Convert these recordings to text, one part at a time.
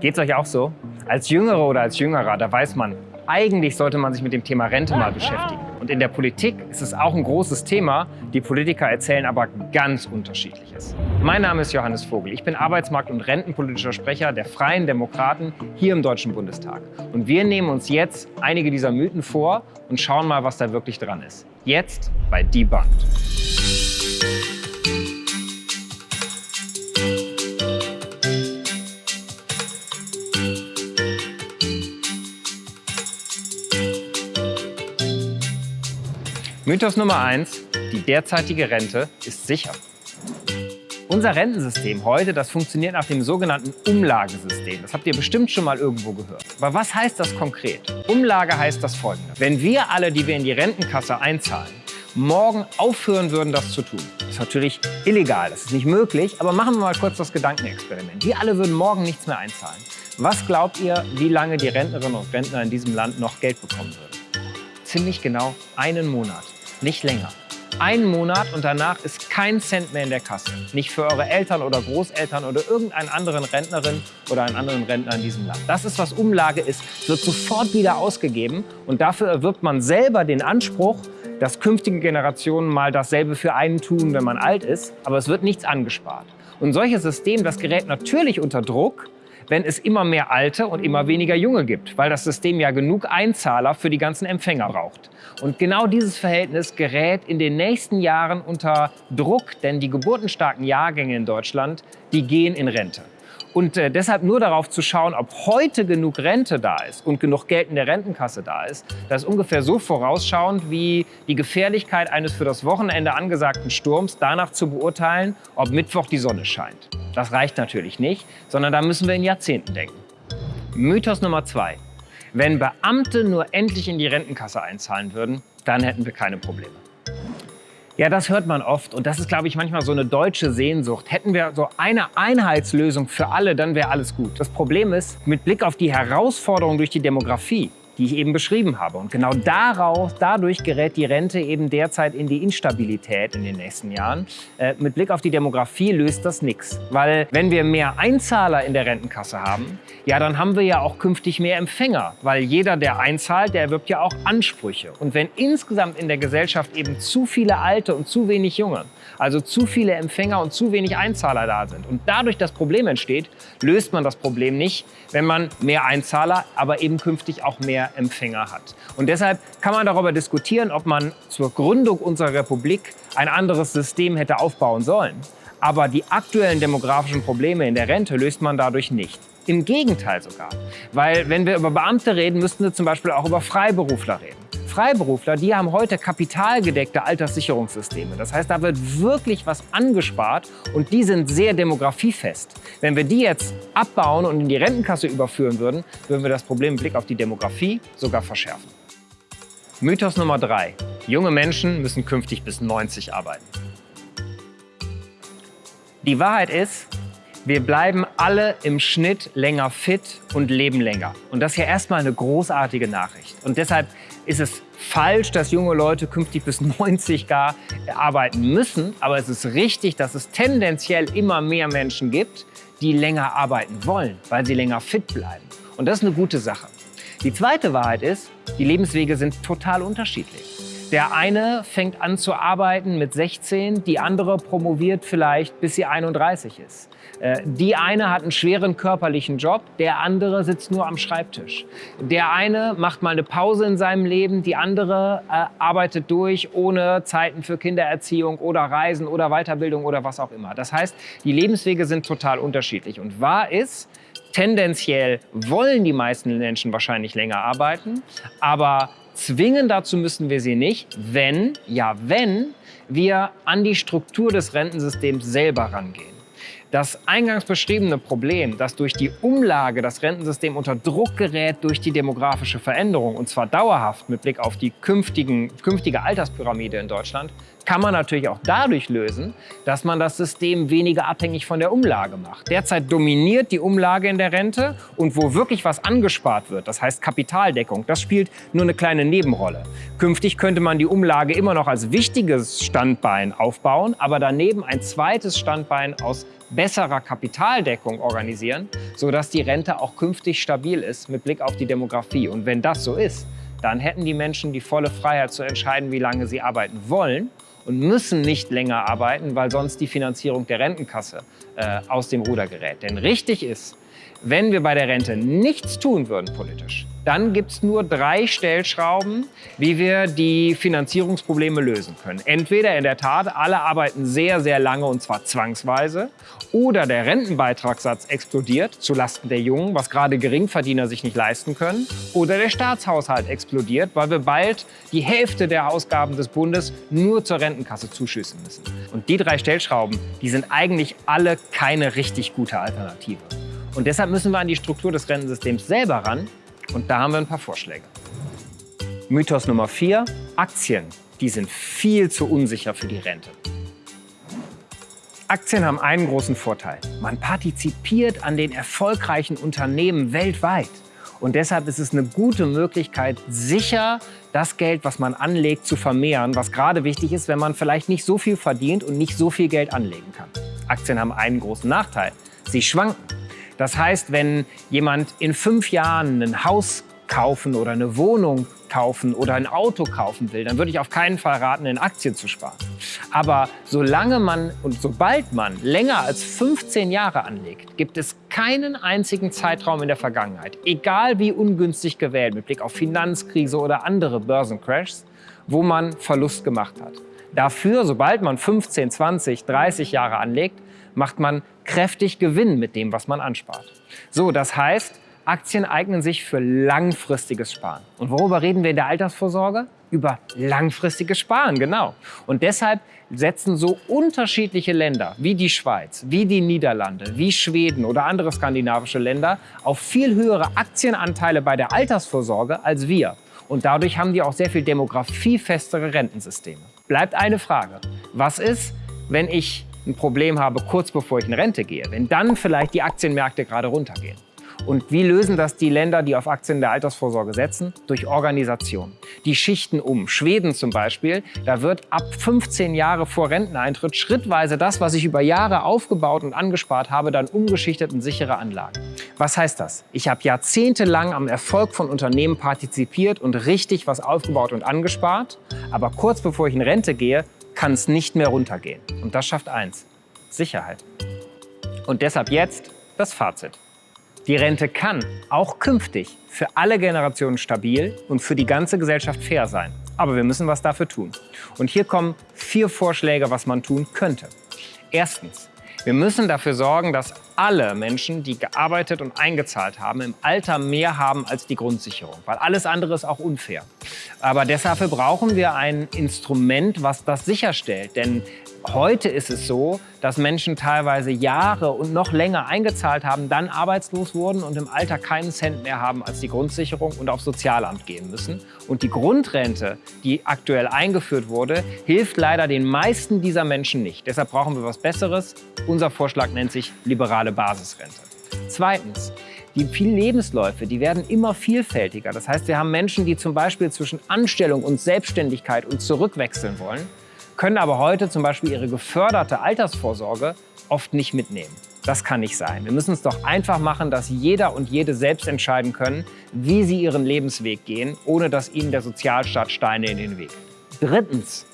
Geht's euch auch so? Als Jüngere oder als Jüngerer, da weiß man, eigentlich sollte man sich mit dem Thema Rente mal beschäftigen. Und in der Politik ist es auch ein großes Thema. Die Politiker erzählen aber ganz Unterschiedliches. Mein Name ist Johannes Vogel. Ich bin Arbeitsmarkt- und rentenpolitischer Sprecher der Freien Demokraten hier im Deutschen Bundestag. Und wir nehmen uns jetzt einige dieser Mythen vor und schauen mal, was da wirklich dran ist. Jetzt bei Debunked. Mythos Nummer eins: Die derzeitige Rente ist sicher. Unser Rentensystem heute, das funktioniert nach dem sogenannten Umlagesystem. Das habt ihr bestimmt schon mal irgendwo gehört. Aber was heißt das konkret? Umlage heißt das folgende. Wenn wir alle, die wir in die Rentenkasse einzahlen, morgen aufhören würden, das zu tun. Das ist natürlich illegal, das ist nicht möglich, aber machen wir mal kurz das Gedankenexperiment. Wir alle würden morgen nichts mehr einzahlen. Was glaubt ihr, wie lange die Rentnerinnen und Rentner in diesem Land noch Geld bekommen würden? Ziemlich genau einen Monat nicht länger. Ein Monat und danach ist kein Cent mehr in der Kasse. Nicht für eure Eltern oder Großeltern oder irgendeinen anderen Rentnerin oder einen anderen Rentner in diesem Land. Das ist, was Umlage ist. Wird sofort wieder ausgegeben und dafür erwirbt man selber den Anspruch, dass künftige Generationen mal dasselbe für einen tun, wenn man alt ist. Aber es wird nichts angespart. Und ein solches System, das gerät natürlich unter Druck, wenn es immer mehr Alte und immer weniger Junge gibt, weil das System ja genug Einzahler für die ganzen Empfänger braucht. Und genau dieses Verhältnis gerät in den nächsten Jahren unter Druck, denn die geburtenstarken Jahrgänge in Deutschland, die gehen in Rente. Und äh, deshalb nur darauf zu schauen, ob heute genug Rente da ist und genug Geld in der Rentenkasse da ist, das ist ungefähr so vorausschauend wie die Gefährlichkeit eines für das Wochenende angesagten Sturms danach zu beurteilen, ob Mittwoch die Sonne scheint. Das reicht natürlich nicht, sondern da müssen wir in Jahrzehnten denken. Mythos Nummer zwei. Wenn Beamte nur endlich in die Rentenkasse einzahlen würden, dann hätten wir keine Probleme. Ja, das hört man oft und das ist, glaube ich, manchmal so eine deutsche Sehnsucht. Hätten wir so eine Einheitslösung für alle, dann wäre alles gut. Das Problem ist, mit Blick auf die Herausforderung durch die Demografie die ich eben beschrieben habe. Und genau daraus, dadurch gerät die Rente eben derzeit in die Instabilität in den nächsten Jahren. Äh, mit Blick auf die Demografie löst das nichts. Weil wenn wir mehr Einzahler in der Rentenkasse haben, ja, dann haben wir ja auch künftig mehr Empfänger. Weil jeder, der einzahlt, der erwirbt ja auch Ansprüche. Und wenn insgesamt in der Gesellschaft eben zu viele Alte und zu wenig Junge, also zu viele Empfänger und zu wenig Einzahler da sind und dadurch das Problem entsteht, löst man das Problem nicht, wenn man mehr Einzahler, aber eben künftig auch mehr Empfänger hat. Und deshalb kann man darüber diskutieren, ob man zur Gründung unserer Republik ein anderes System hätte aufbauen sollen. Aber die aktuellen demografischen Probleme in der Rente löst man dadurch nicht. Im Gegenteil sogar. Weil wenn wir über Beamte reden, müssten wir zum Beispiel auch über Freiberufler reden. Freiberufler, die haben heute kapitalgedeckte Alterssicherungssysteme. Das heißt, da wird wirklich was angespart und die sind sehr demografiefest. Wenn wir die jetzt abbauen und in die Rentenkasse überführen würden, würden wir das Problem im Blick auf die Demografie sogar verschärfen. Mythos Nummer drei: Junge Menschen müssen künftig bis 90 arbeiten. Die Wahrheit ist, wir bleiben alle im Schnitt länger fit und leben länger. Und das ist ja erstmal eine großartige Nachricht. Und deshalb ist es falsch, dass junge Leute künftig bis 90 gar arbeiten müssen. Aber es ist richtig, dass es tendenziell immer mehr Menschen gibt, die länger arbeiten wollen, weil sie länger fit bleiben. Und das ist eine gute Sache. Die zweite Wahrheit ist, die Lebenswege sind total unterschiedlich. Der eine fängt an zu arbeiten mit 16, die andere promoviert vielleicht bis sie 31 ist. Äh, die eine hat einen schweren körperlichen Job, der andere sitzt nur am Schreibtisch. Der eine macht mal eine Pause in seinem Leben, die andere äh, arbeitet durch ohne Zeiten für Kindererziehung oder Reisen oder Weiterbildung oder was auch immer. Das heißt, die Lebenswege sind total unterschiedlich. Und wahr ist, tendenziell wollen die meisten Menschen wahrscheinlich länger arbeiten, aber zwingen dazu müssen wir sie nicht, wenn, ja wenn, wir an die Struktur des Rentensystems selber rangehen. Das eingangs beschriebene Problem, dass durch die Umlage das Rentensystem unter Druck gerät durch die demografische Veränderung, und zwar dauerhaft mit Blick auf die künftigen, künftige Alterspyramide in Deutschland, kann man natürlich auch dadurch lösen, dass man das System weniger abhängig von der Umlage macht. Derzeit dominiert die Umlage in der Rente und wo wirklich was angespart wird, das heißt Kapitaldeckung, das spielt nur eine kleine Nebenrolle. Künftig könnte man die Umlage immer noch als wichtiges Standbein aufbauen, aber daneben ein zweites Standbein aus besserer Kapitaldeckung organisieren, sodass die Rente auch künftig stabil ist mit Blick auf die Demografie. Und wenn das so ist, dann hätten die Menschen die volle Freiheit zu entscheiden, wie lange sie arbeiten wollen und müssen nicht länger arbeiten, weil sonst die Finanzierung der Rentenkasse äh, aus dem Ruder gerät. Denn richtig ist, wenn wir bei der Rente nichts tun würden politisch, dann gibt es nur drei Stellschrauben, wie wir die Finanzierungsprobleme lösen können. Entweder in der Tat, alle arbeiten sehr, sehr lange und zwar zwangsweise, oder der Rentenbeitragssatz explodiert zulasten der Jungen, was gerade Geringverdiener sich nicht leisten können, oder der Staatshaushalt explodiert, weil wir bald die Hälfte der Ausgaben des Bundes nur zur Rentenkasse zuschüssen müssen. Und die drei Stellschrauben, die sind eigentlich alle keine richtig gute Alternative. Und deshalb müssen wir an die Struktur des Rentensystems selber ran und da haben wir ein paar Vorschläge. Mythos Nummer 4, Aktien. Die sind viel zu unsicher für die Rente. Aktien haben einen großen Vorteil. Man partizipiert an den erfolgreichen Unternehmen weltweit. Und deshalb ist es eine gute Möglichkeit, sicher das Geld, was man anlegt, zu vermehren, was gerade wichtig ist, wenn man vielleicht nicht so viel verdient und nicht so viel Geld anlegen kann. Aktien haben einen großen Nachteil. Sie schwanken. Das heißt, wenn jemand in fünf Jahren ein Haus kaufen oder eine Wohnung kaufen oder ein Auto kaufen will, dann würde ich auf keinen Fall raten, in Aktien zu sparen. Aber solange man und sobald man länger als 15 Jahre anlegt, gibt es keinen einzigen Zeitraum in der Vergangenheit, egal wie ungünstig gewählt, mit Blick auf Finanzkrise oder andere Börsencrashs, wo man Verlust gemacht hat. Dafür, sobald man 15, 20, 30 Jahre anlegt, macht man kräftig Gewinn mit dem, was man anspart. So, das heißt, Aktien eignen sich für langfristiges Sparen. Und worüber reden wir in der Altersvorsorge? Über langfristiges Sparen, genau. Und deshalb setzen so unterschiedliche Länder wie die Schweiz, wie die Niederlande, wie Schweden oder andere skandinavische Länder auf viel höhere Aktienanteile bei der Altersvorsorge als wir. Und dadurch haben die auch sehr viel demografiefestere Rentensysteme. Bleibt eine Frage. Was ist, wenn ich ein Problem habe, kurz bevor ich in Rente gehe, wenn dann vielleicht die Aktienmärkte gerade runtergehen. Und wie lösen das die Länder, die auf Aktien der Altersvorsorge setzen? Durch Organisation. Die schichten um. Schweden zum Beispiel, da wird ab 15 Jahre vor Renteneintritt schrittweise das, was ich über Jahre aufgebaut und angespart habe, dann umgeschichtet in sichere Anlagen. Was heißt das? Ich habe jahrzehntelang am Erfolg von Unternehmen partizipiert und richtig was aufgebaut und angespart. Aber kurz bevor ich in Rente gehe, kann es nicht mehr runtergehen. Und das schafft eins, Sicherheit. Und deshalb jetzt das Fazit. Die Rente kann auch künftig für alle Generationen stabil und für die ganze Gesellschaft fair sein. Aber wir müssen was dafür tun. Und hier kommen vier Vorschläge, was man tun könnte. Erstens, wir müssen dafür sorgen, dass alle Menschen, die gearbeitet und eingezahlt haben, im Alter mehr haben als die Grundsicherung, weil alles andere ist auch unfair. Aber deshalb brauchen wir ein Instrument, was das sicherstellt. Denn Heute ist es so, dass Menschen teilweise Jahre und noch länger eingezahlt haben, dann arbeitslos wurden und im Alter keinen Cent mehr haben als die Grundsicherung und aufs Sozialamt gehen müssen. Und die Grundrente, die aktuell eingeführt wurde, hilft leider den meisten dieser Menschen nicht. Deshalb brauchen wir was Besseres. Unser Vorschlag nennt sich liberale Basisrente. Zweitens, die vielen Lebensläufe, die werden immer vielfältiger. Das heißt, wir haben Menschen, die zum Beispiel zwischen Anstellung und Selbstständigkeit und zurückwechseln wollen können aber heute zum Beispiel ihre geförderte Altersvorsorge oft nicht mitnehmen. Das kann nicht sein. Wir müssen es doch einfach machen, dass jeder und jede selbst entscheiden können, wie sie ihren Lebensweg gehen, ohne dass ihnen der Sozialstaat Steine in den Weg. Drittens,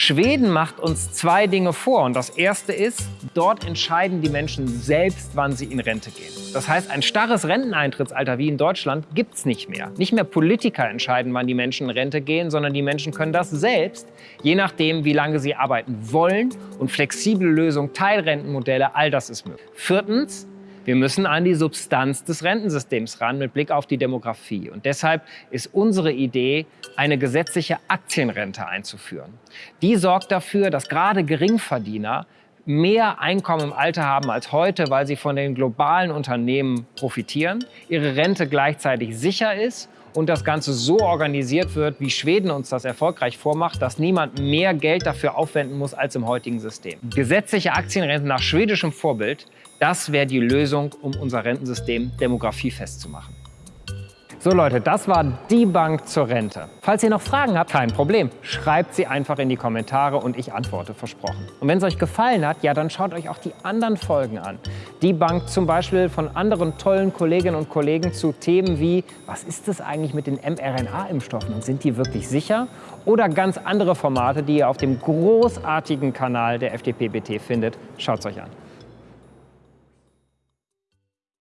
Schweden macht uns zwei Dinge vor. Und das erste ist, dort entscheiden die Menschen selbst, wann sie in Rente gehen. Das heißt, ein starres Renteneintrittsalter wie in Deutschland gibt es nicht mehr. Nicht mehr Politiker entscheiden, wann die Menschen in Rente gehen, sondern die Menschen können das selbst, je nachdem, wie lange sie arbeiten wollen. Und flexible Lösungen, Teilrentenmodelle, all das ist möglich. Viertens, wir müssen an die Substanz des Rentensystems ran mit Blick auf die Demografie. Und deshalb ist unsere Idee, eine gesetzliche Aktienrente einzuführen. Die sorgt dafür, dass gerade Geringverdiener mehr Einkommen im Alter haben als heute, weil sie von den globalen Unternehmen profitieren, ihre Rente gleichzeitig sicher ist und das Ganze so organisiert wird, wie Schweden uns das erfolgreich vormacht, dass niemand mehr Geld dafür aufwenden muss als im heutigen System. Gesetzliche Aktienrenten nach schwedischem Vorbild, das wäre die Lösung, um unser Rentensystem demografiefest zu machen. So Leute, das war die Bank zur Rente. Falls ihr noch Fragen habt, kein Problem. Schreibt sie einfach in die Kommentare und ich antworte, versprochen. Und wenn es euch gefallen hat, ja, dann schaut euch auch die anderen Folgen an. Die Bank zum Beispiel von anderen tollen Kolleginnen und Kollegen zu Themen wie, was ist es eigentlich mit den mRNA-Impfstoffen und sind die wirklich sicher? Oder ganz andere Formate, die ihr auf dem großartigen Kanal der FDP-BT findet. Schaut es euch an.